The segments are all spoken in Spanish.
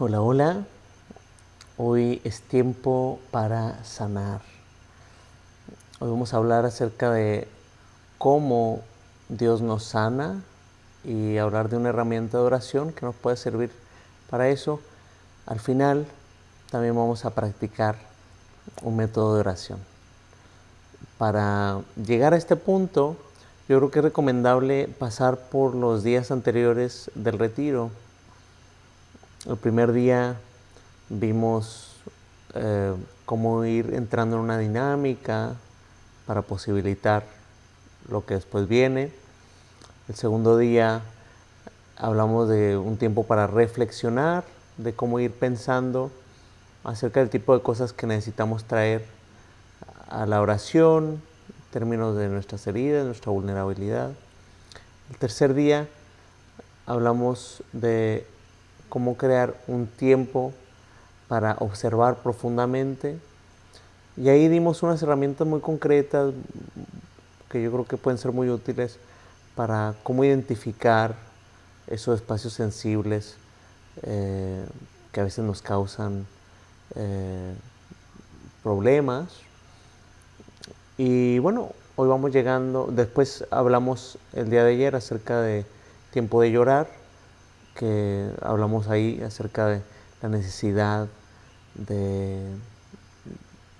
Hola, hola. Hoy es tiempo para sanar. Hoy vamos a hablar acerca de cómo Dios nos sana y hablar de una herramienta de oración que nos puede servir para eso. Al final también vamos a practicar un método de oración. Para llegar a este punto, yo creo que es recomendable pasar por los días anteriores del retiro el primer día vimos eh, cómo ir entrando en una dinámica para posibilitar lo que después viene. El segundo día hablamos de un tiempo para reflexionar, de cómo ir pensando acerca del tipo de cosas que necesitamos traer a la oración, en términos de nuestras heridas, nuestra vulnerabilidad. El tercer día hablamos de cómo crear un tiempo para observar profundamente. Y ahí dimos unas herramientas muy concretas que yo creo que pueden ser muy útiles para cómo identificar esos espacios sensibles eh, que a veces nos causan eh, problemas. Y bueno, hoy vamos llegando, después hablamos el día de ayer acerca de tiempo de llorar que hablamos ahí acerca de la necesidad de,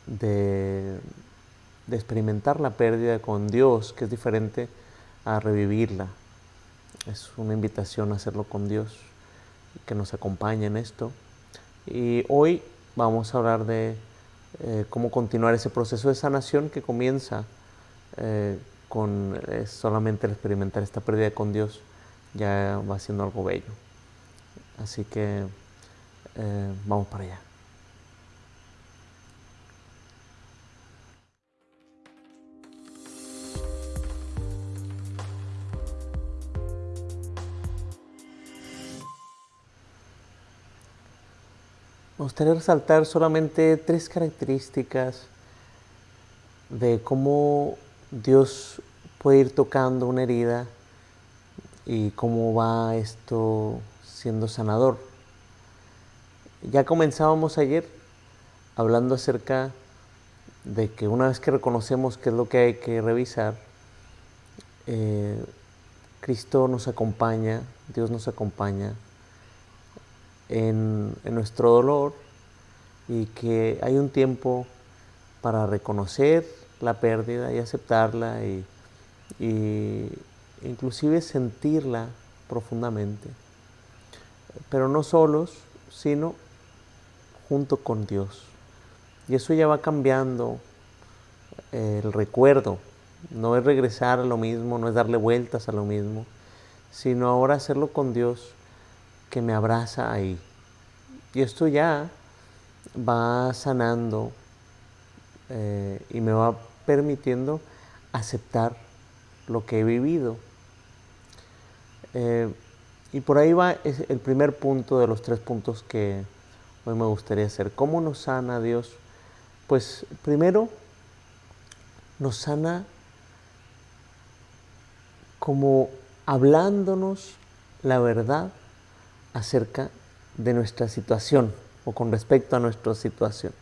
de, experimentar la pérdida con Dios, que es diferente a revivirla. Es una invitación a hacerlo con Dios, que nos acompañe en esto. Y hoy vamos a hablar de eh, cómo continuar ese proceso de sanación que comienza eh, con solamente el experimentar esta pérdida con Dios, ya va siendo algo bello. Así que eh, vamos para allá. Me gustaría resaltar solamente tres características de cómo Dios puede ir tocando una herida y cómo va esto siendo sanador. Ya comenzábamos ayer hablando acerca de que una vez que reconocemos qué es lo que hay que revisar, eh, Cristo nos acompaña, Dios nos acompaña en, nuestro dolor y que hay un tiempo para reconocer la pérdida y aceptarla y, y inclusive sentirla profundamente pero no solos, sino junto con Dios. Y eso ya va cambiando eh, el recuerdo. No es regresar a lo mismo, no es darle vueltas a lo mismo, sino ahora hacerlo con Dios que me abraza ahí. Y esto ya va sanando eh, y me va permitiendo aceptar lo que he vivido. Eh, y por ahí va el primer punto de los tres puntos que hoy me gustaría hacer. ¿Cómo nos sana Dios? Pues primero nos sana como hablándonos la verdad acerca de nuestra situación o con respecto a nuestra situación.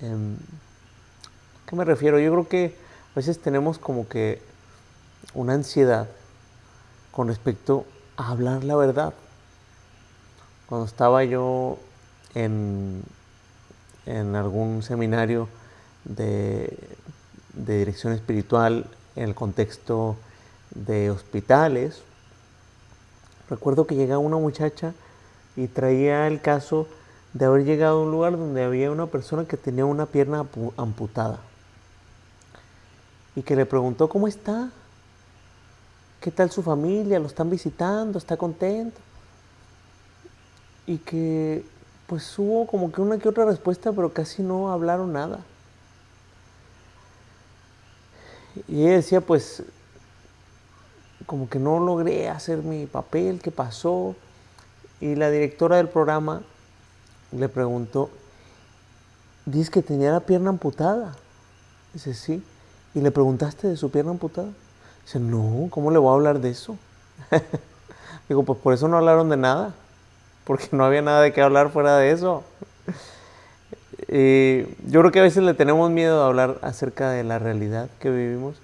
Em, ¿A qué me refiero? Yo creo que a veces tenemos como que una ansiedad con respecto a hablar la verdad. Cuando estaba yo en, en algún seminario de, de dirección espiritual en el contexto de hospitales, recuerdo que llegaba una muchacha y traía el caso de haber llegado a un lugar donde había una persona que tenía una pierna amputada y que le preguntó, ¿cómo está? ¿Qué tal su familia? ¿Lo están visitando? ¿Está contento? Y que pues hubo como que una que otra respuesta, pero casi no hablaron nada. Y ella decía, pues, como que no logré hacer mi papel, ¿qué pasó? Y la directora del programa le preguntó, dice que tenía la pierna amputada. Dice, sí. ¿Y le preguntaste de su pierna amputada? Dice, no, ¿cómo le voy a hablar de eso? Digo, pues por eso no hablaron de nada. porque no había nada de qué hablar fuera de eso. Y yo creo que a veces le tenemos miedo a hablar acerca de la realidad que vivimos.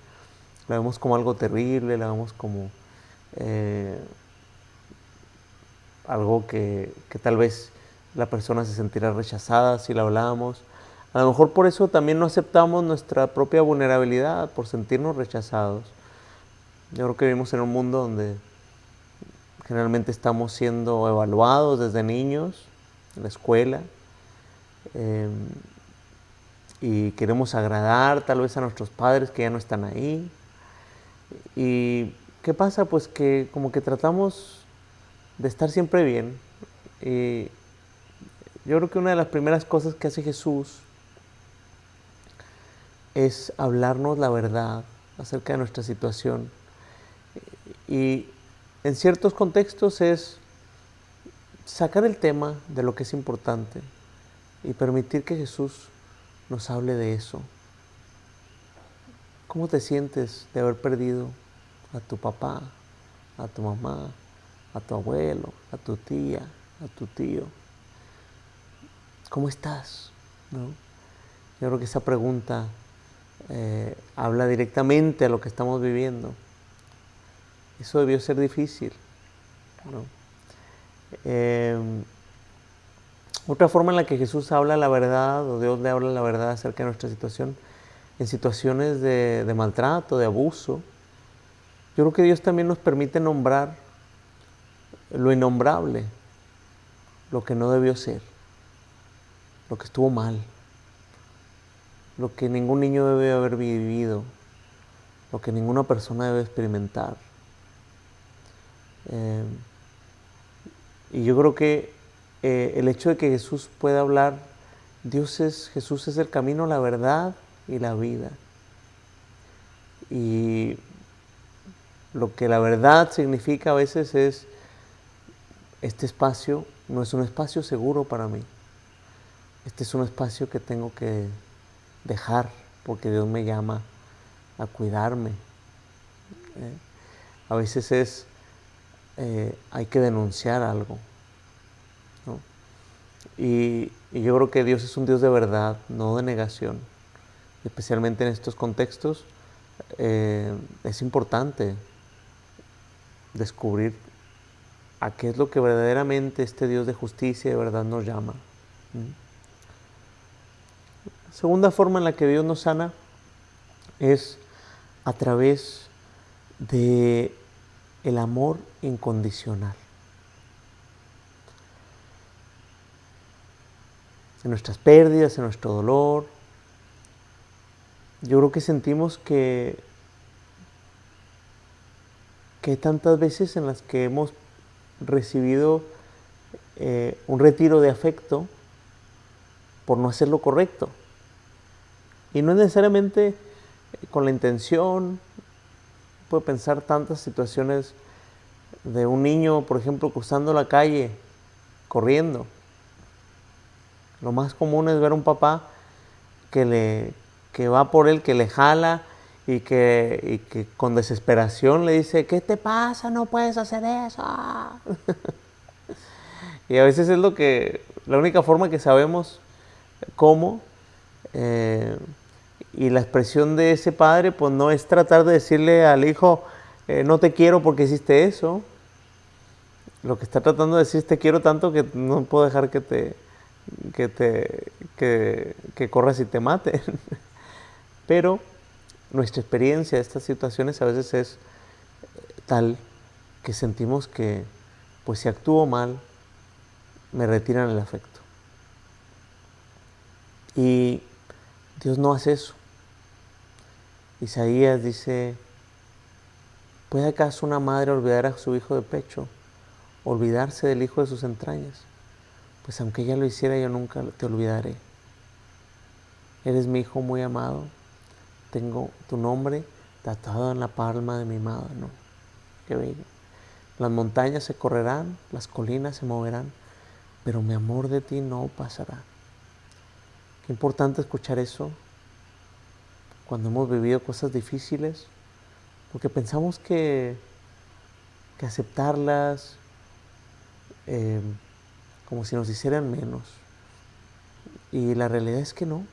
La vemos como algo terrible, la vemos como eh, algo que, que, tal vez la persona se sentirá rechazada si la hablamos. A lo mejor por eso también no aceptamos nuestra propia vulnerabilidad, por sentirnos rechazados. Yo creo que vivimos en un mundo donde generalmente estamos siendo evaluados desde niños, en la escuela, em, y queremos agradar tal vez a nuestros padres que ya no están ahí. ¿Y qué pasa? Pues que como que tratamos de estar siempre bien. Y yo creo que una de las primeras cosas que hace Jesús es hablarnos la verdad acerca de nuestra situación. Y en ciertos contextos es sacar el tema de lo que es importante y permitir que Jesús nos hable de eso. ¿Cómo te sientes de haber perdido a tu papá, a tu mamá, a tu abuelo, a tu tía, a tu tío? ¿Cómo estás? Yo creo que esa pregunta eh, habla directamente a lo que estamos viviendo. Eso debió ser difícil. Em, otra forma en la que Jesús habla la verdad, o Dios le habla la verdad acerca de nuestra situación, en situaciones de maltrato, de abuso, yo creo que Dios también nos permite nombrar lo innombrable, lo que no debió ser, lo que estuvo mal, lo que ningún niño debe haber vivido, lo que ninguna persona debe experimentar. Eh, y yo creo que eh, el hecho de que Jesús pueda hablar, Dios es, Jesús es el camino, la verdad y la vida. Y lo que la verdad significa a veces es, este espacio no es un espacio seguro para mí. Este es un espacio que tengo que dejar porque Dios me llama a cuidarme. ¿eh? A veces es eh, hay que denunciar algo. Y, yo creo que Dios es un Dios de verdad, no de negación. Especialmente en estos contextos eh, es importante descubrir a qué es lo que verdaderamente este Dios de justicia y de verdad nos llama. Segunda forma en la que Dios nos sana es a través de el amor incondicional. En nuestras pérdidas, en nuestro dolor, yo creo que sentimos que, que hay tantas veces en las que hemos recibido eh, un retiro de afecto por no hacer lo correcto. Y no es necesariamente con la intención puedo pensar tantas situaciones de un niño, por ejemplo, cruzando la calle, corriendo. Lo más común es ver a un papá que, le, que va por él, que le jala y que, y que con desesperación le dice, ¿qué te pasa? No puedes hacer eso. y a veces es lo que, la única forma que sabemos cómo. Eh, y la expresión de ese padre, pues no es tratar de decirle al hijo, eh, no te quiero porque hiciste eso. Lo que está tratando de decir es te quiero tanto que no puedo dejar que te, que te, que, corras y te maten. Pero nuestra experiencia de estas situaciones a veces es tal que sentimos que, pues si actúo mal, me retiran el afecto. Y Dios no hace eso. Isaías dice, ¿puede acaso una madre olvidar a su hijo de pecho, olvidarse del hijo de sus entrañas? Pues aunque ella lo hiciera, yo nunca te olvidaré. Eres mi hijo muy amado, tengo tu nombre tatuado en la palma de mi mano. Qué bello. Las montañas se correrán, las colinas se moverán, pero mi amor de ti no pasará. Qué importante escuchar eso cuando hemos vivido cosas difíciles, porque pensamos que, que aceptarlas, eh, como si nos hicieran menos. Y la realidad es que no.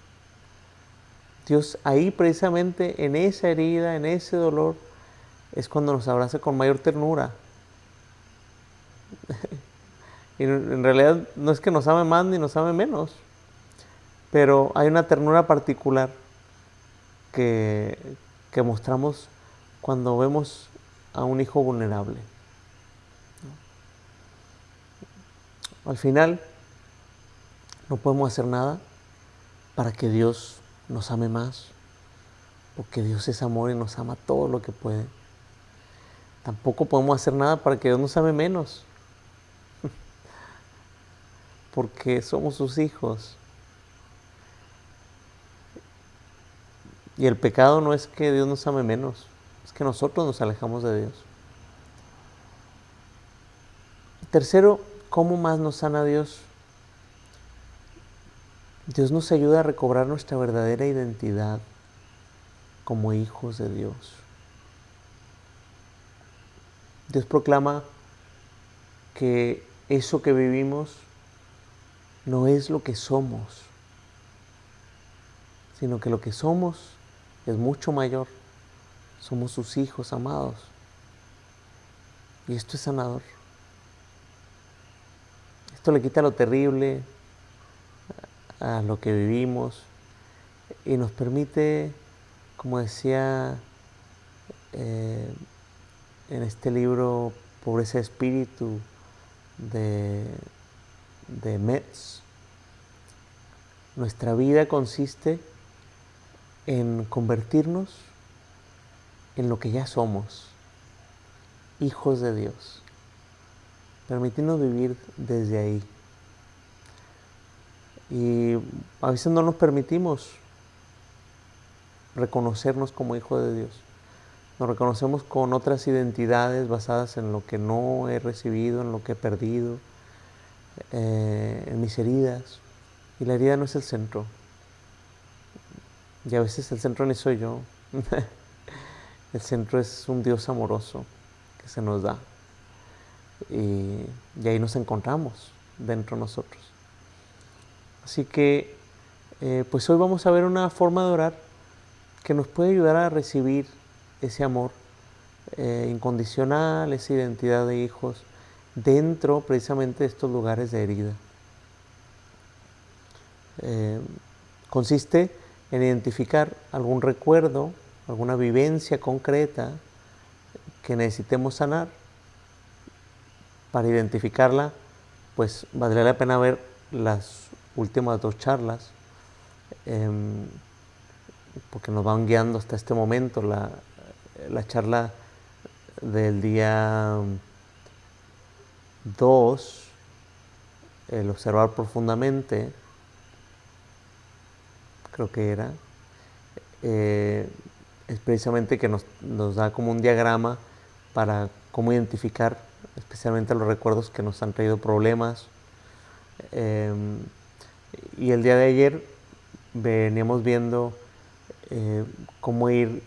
Dios ahí precisamente en esa herida, en ese dolor, es cuando nos abraza con mayor ternura. y en realidad no es que nos ame más ni nos ame menos, pero hay una ternura particular que, que mostramos cuando vemos a un hijo vulnerable. Al final, no podemos hacer nada para que Dios nos ame más, porque Dios es amor y nos ama todo lo que puede. Tampoco podemos hacer nada para que Dios nos ame menos, porque somos sus hijos. Y el pecado no es que Dios nos ame menos, es que nosotros nos alejamos de Dios. Tercero, ¿Cómo más nos sana Dios? Dios nos ayuda a recobrar nuestra verdadera identidad como hijos de Dios. Dios proclama que eso que vivimos no es lo que somos, sino que lo que somos es mucho mayor. Somos sus hijos amados. Y esto es sanador le quita lo terrible a lo que vivimos y nos permite, como decía eh, en este libro Pobreza de Espíritu de, de Metz, nuestra vida consiste en convertirnos en lo que ya somos, hijos de Dios permitirnos vivir desde ahí. Y a veces no nos permitimos reconocernos como hijo de Dios. Nos reconocemos con otras identidades basadas en lo que no he recibido, en lo que he perdido, eh, en mis heridas. Y la herida no es el centro. Y a veces el centro ni soy yo. el centro es un Dios amoroso que se nos da y, ahí nos encontramos dentro de nosotros. Así que, eh, pues hoy vamos a ver una forma de orar que nos puede ayudar a recibir ese amor eh, incondicional, esa identidad de hijos, dentro precisamente de estos lugares de herida. Eh, consiste en identificar algún recuerdo, alguna vivencia concreta que necesitemos sanar para identificarla, pues valdría la pena ver las últimas dos charlas, em, porque nos van guiando hasta este momento. La, charla del día 2, el observar profundamente, creo que era, eh, es precisamente que nos, nos da como un diagrama para cómo identificar especialmente los recuerdos que nos han traído problemas. Em, y el día de ayer veníamos viendo eh, cómo ir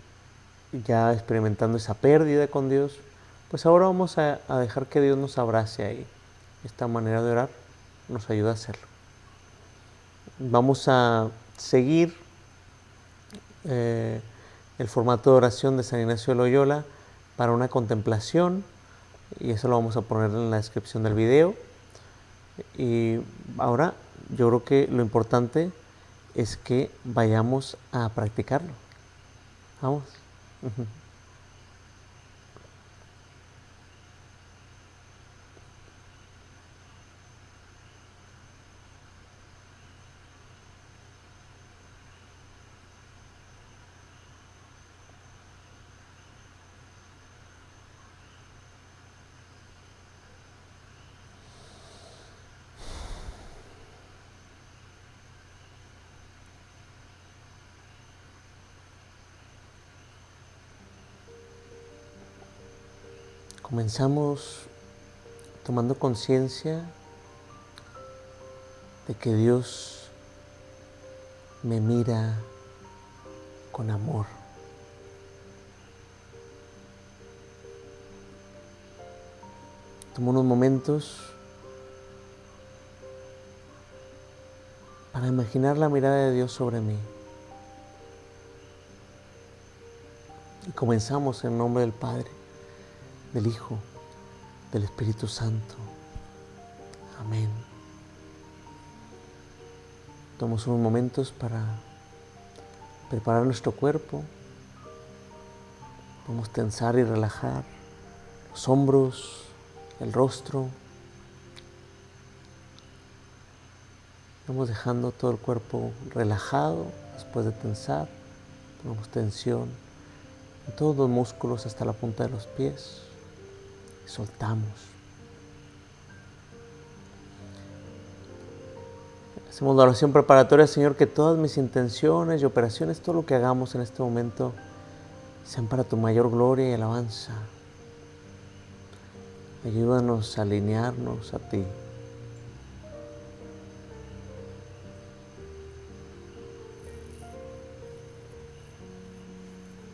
ya experimentando esa pérdida con Dios. Pues ahora vamos a, dejar que Dios nos abrace ahí. Esta manera de orar nos ayuda a hacerlo. Vamos a seguir eh, el formato de oración de San Ignacio de Loyola para una contemplación y eso lo vamos a poner en la descripción del video. Y ahora yo creo que lo importante es que vayamos a practicarlo. Vamos. Comenzamos tomando conciencia de que Dios me mira con amor. Tomo unos momentos para imaginar la mirada de Dios sobre mí. Y comenzamos en nombre del Padre, del Hijo, del Espíritu Santo. Amén. Tomamos unos momentos para preparar nuestro cuerpo. Vamos a tensar y relajar los hombros, el rostro. Vamos dejando todo el cuerpo relajado después de tensar. Ponemos tensión en todos los músculos hasta la punta de los pies. Soltamos. Hacemos la oración preparatoria, Señor, que todas mis intenciones y operaciones, todo lo que hagamos en este momento, sean para tu mayor gloria y alabanza. Ayúdanos a alinearnos a ti.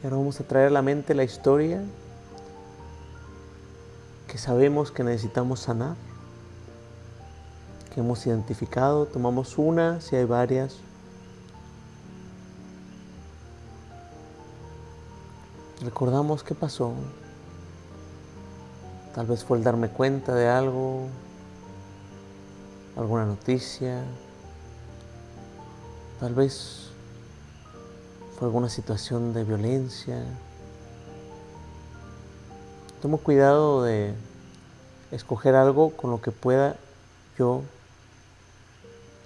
Y ahora vamos a traer a la mente la historia sabemos que necesitamos sanar, que hemos identificado. Tomamos una, si hay varias. Recordamos qué pasó. Tal vez fue el darme cuenta de algo, alguna noticia. Tal vez fue alguna situación de violencia. Tomo cuidado de escoger algo con lo que pueda yo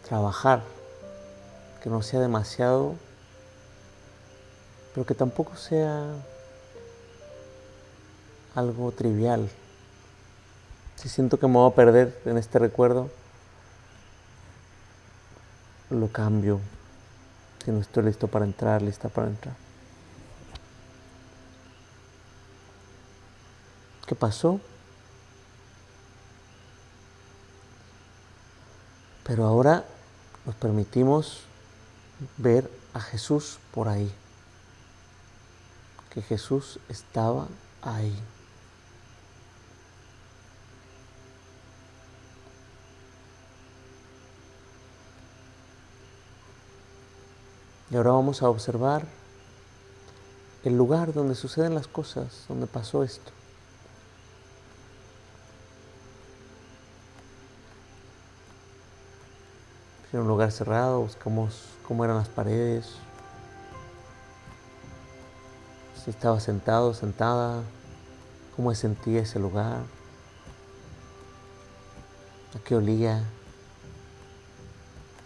trabajar, que no sea demasiado, pero que tampoco sea algo trivial. Si siento que me voy a perder en este recuerdo, lo cambio. Si no estoy listo para entrar, lista para entrar. ¿Qué pasó? Pero ahora nos permitimos ver a Jesús por ahí. Que Jesús estaba ahí. Y ahora vamos a observar el lugar donde suceden las cosas, donde pasó esto. En un lugar cerrado, buscamos cómo eran las paredes, si estaba sentado, sentada, cómo se sentía ese lugar, a qué olía,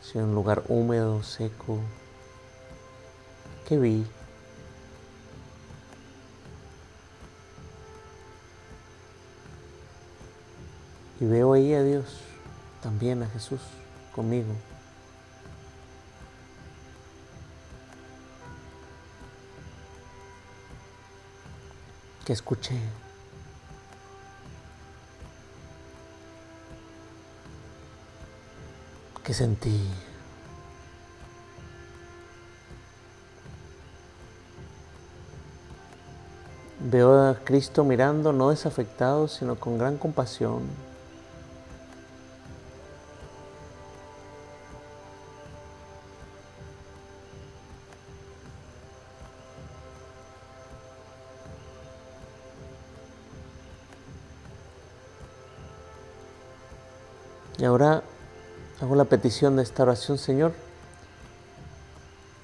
si era un lugar húmedo, seco, ¿Qué vi? Y veo ahí a Dios, también a Jesús conmigo. Que escuché. que sentí. Veo a Cristo mirando no desafectado, sino con gran compasión. La petición de esta oración, Señor.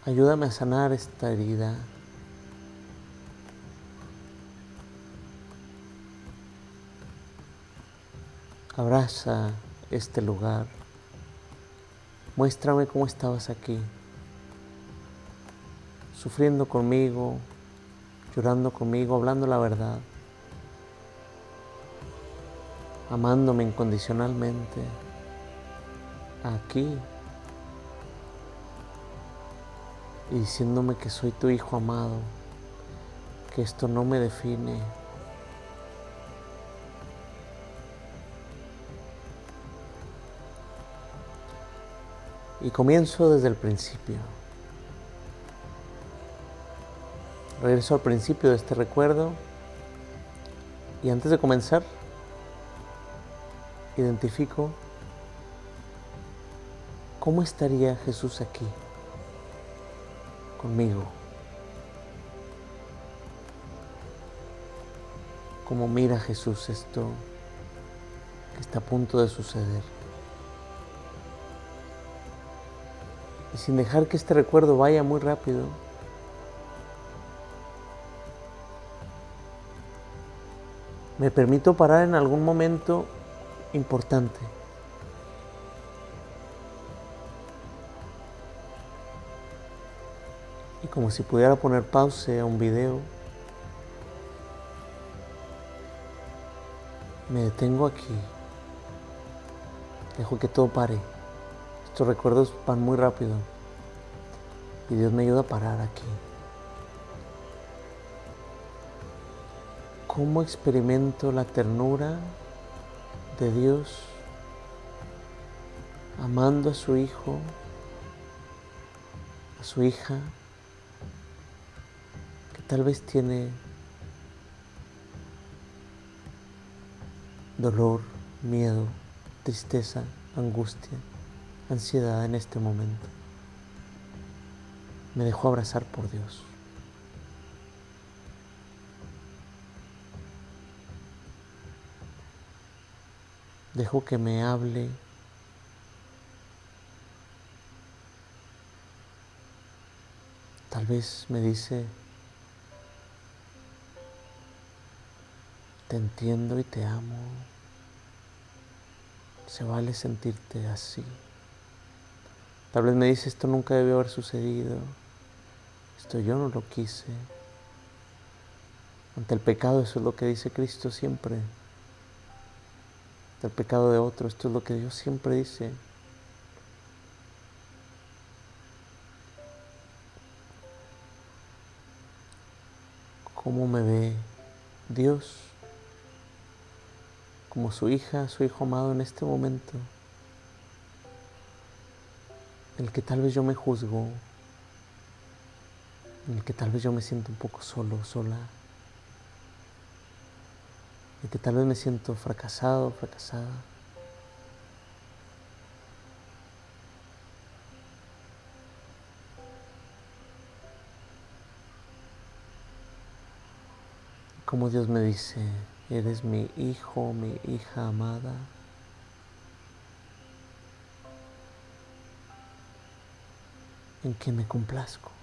Ayúdame a sanar esta herida. Abraza este lugar. Muéstrame cómo estabas aquí, sufriendo conmigo, llorando conmigo, hablando la verdad, amándome incondicionalmente, aquí, y diciéndome que soy tu hijo amado, que esto no me define, Y comienzo desde el principio. Regreso al principio de este recuerdo. Y antes de comenzar, identifico ¿cómo estaría Jesús aquí conmigo? ¿Cómo mira Jesús esto que está a punto de suceder? Y sin dejar que este recuerdo vaya muy rápido, me permito parar en algún momento importante. Como si pudiera poner pausa a un video, me detengo aquí. Dejo que todo pare. Estos recuerdos van muy rápido. Y Dios me ayuda a parar aquí. ¿Cómo experimento la ternura de Dios amando a su hijo, a su hija, tal vez tiene dolor, miedo, tristeza, angustia, ansiedad en este momento. Me dejó abrazar por Dios. Dejo que me hable. Tal vez me dice, te entiendo y te amo. Se vale sentirte así. Tal vez me dice, esto nunca debió haber sucedido. Esto yo no lo quise. Ante el pecado, eso es lo que dice Cristo siempre del pecado de otro. Esto es lo que Dios siempre dice. ¿Cómo me ve Dios como su hija, su hijo amado en este momento? En el que tal vez yo me juzgo, en el que tal vez yo me siento un poco solo, sola y que tal vez me siento fracasado, fracasada. Como Dios me dice, eres mi hijo, mi hija amada. en que me complazco.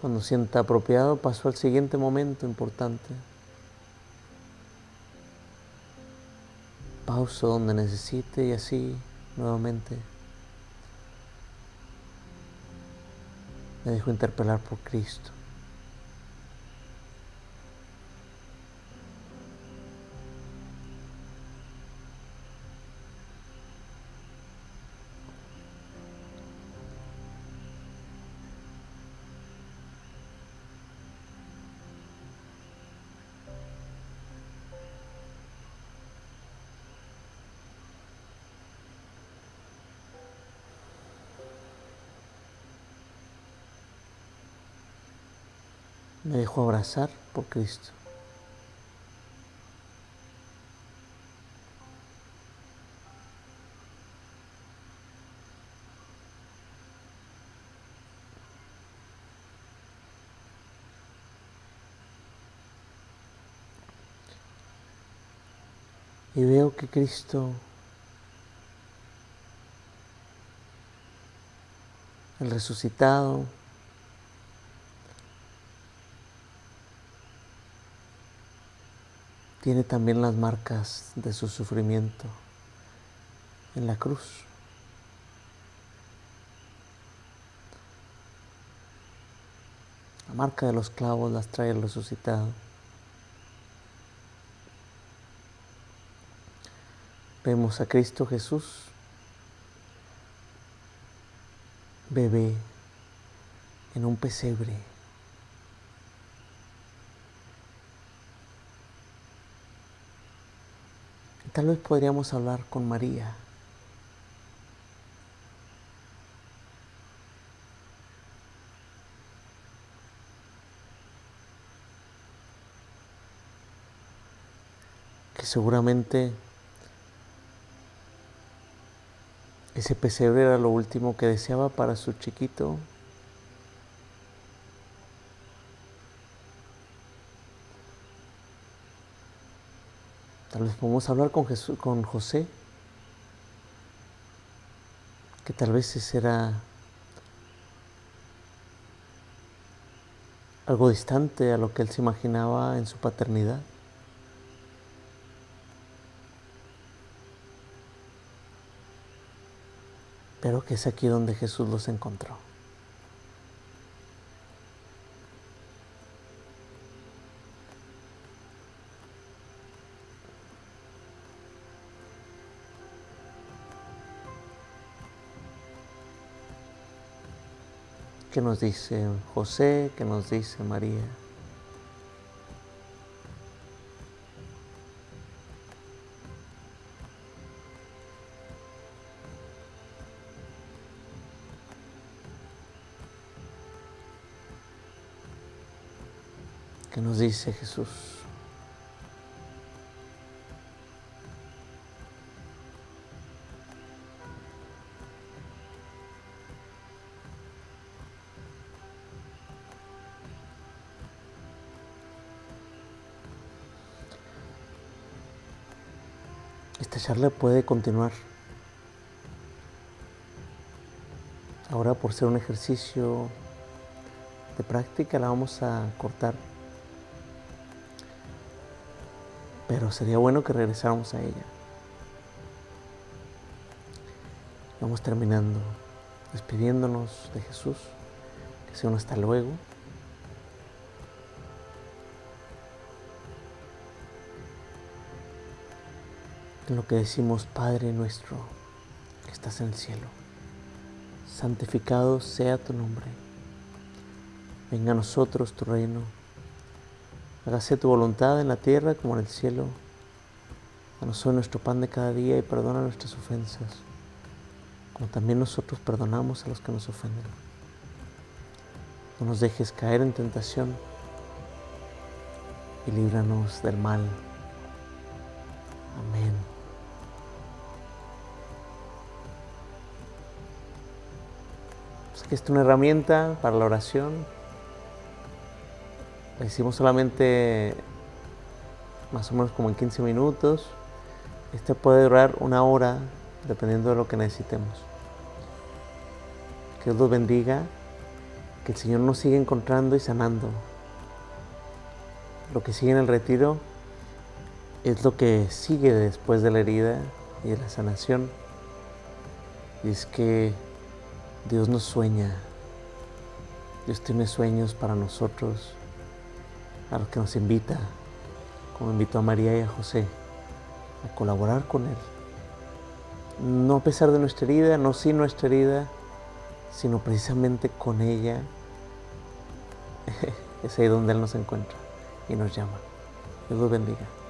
Cuando sienta apropiado, paso al siguiente momento importante. Pauso donde necesite y así nuevamente me dejo interpelar por Cristo. Me dejo abrazar por Cristo. Y veo que Cristo, el resucitado, tiene también las marcas de su sufrimiento en la cruz. La marca de los clavos las trae el resucitado. Vemos a Cristo Jesús, bebé, en un pesebre. Tal vez podríamos hablar con María. Que seguramente ese pesebre era lo último que deseaba para su chiquito. Tal vez podemos hablar con, Jesús, con José, que tal vez ese era algo distante a lo que él se imaginaba en su paternidad. Pero que es aquí donde Jesús los encontró. ¿Qué nos dice José? ¿Qué nos dice María? ¿Qué nos dice Jesús? Charla puede continuar. Ahora por ser un ejercicio de práctica la vamos a cortar. Pero sería bueno que regresáramos a ella. Vamos terminando, despidiéndonos de Jesús. Que sea un hasta luego. En lo que decimos, Padre nuestro, que estás en el cielo, santificado sea tu nombre. Venga a nosotros tu reino. Hágase tu voluntad en la tierra como en el cielo. Danos hoy nuestro pan de cada día y perdona nuestras ofensas, como también nosotros perdonamos a los que nos ofenden. No nos dejes caer en tentación y líbranos del mal. Amén. Es una herramienta para la oración. La hicimos solamente más o menos como en 15 minutos. Este puede durar una hora dependiendo de lo que necesitemos. Que Dios los bendiga, que el Señor nos siga encontrando y sanando. Lo que sigue en el retiro es lo que sigue después de la herida y de la sanación. Y es que Dios nos sueña. Dios tiene sueños para nosotros, a los que nos invita, como invitó a María y a José, a colaborar con Él. No a pesar de nuestra herida, no sin nuestra herida, sino precisamente con ella. es ahí donde Él nos encuentra y nos llama. Dios los bendiga.